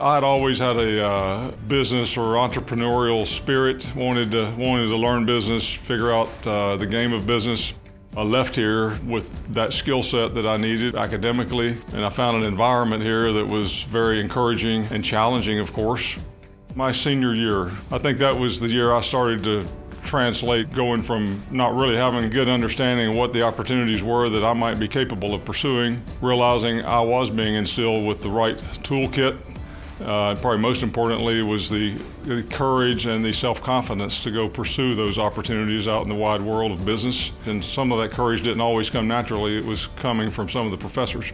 I'd always had a uh, business or entrepreneurial spirit, wanted to, wanted to learn business, figure out uh, the game of business. I left here with that skill set that I needed academically, and I found an environment here that was very encouraging and challenging, of course. My senior year, I think that was the year I started to translate going from not really having a good understanding of what the opportunities were that I might be capable of pursuing, realizing I was being instilled with the right toolkit uh, probably most importantly was the, the courage and the self-confidence to go pursue those opportunities out in the wide world of business. And some of that courage didn't always come naturally. It was coming from some of the professors.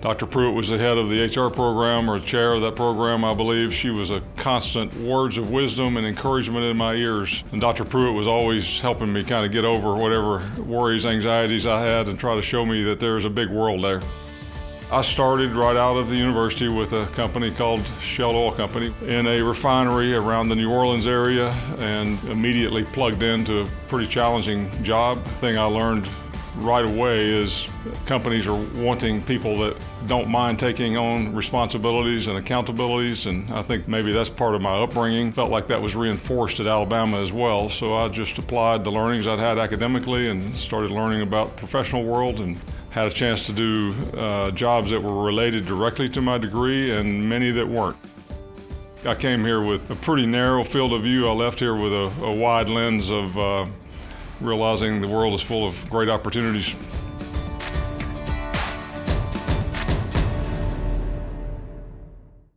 Dr. Pruitt was the head of the HR program or chair of that program, I believe. She was a constant words of wisdom and encouragement in my ears. And Dr. Pruitt was always helping me kind of get over whatever worries, anxieties I had and try to show me that there's a big world there. I started right out of the university with a company called Shell Oil Company in a refinery around the New Orleans area and immediately plugged into a pretty challenging job. The thing I learned right away is companies are wanting people that don't mind taking on responsibilities and accountabilities and I think maybe that's part of my upbringing. Felt like that was reinforced at Alabama as well so I just applied the learnings I'd had academically and started learning about the professional world and had a chance to do uh, jobs that were related directly to my degree and many that weren't. I came here with a pretty narrow field of view. I left here with a, a wide lens of uh, realizing the world is full of great opportunities.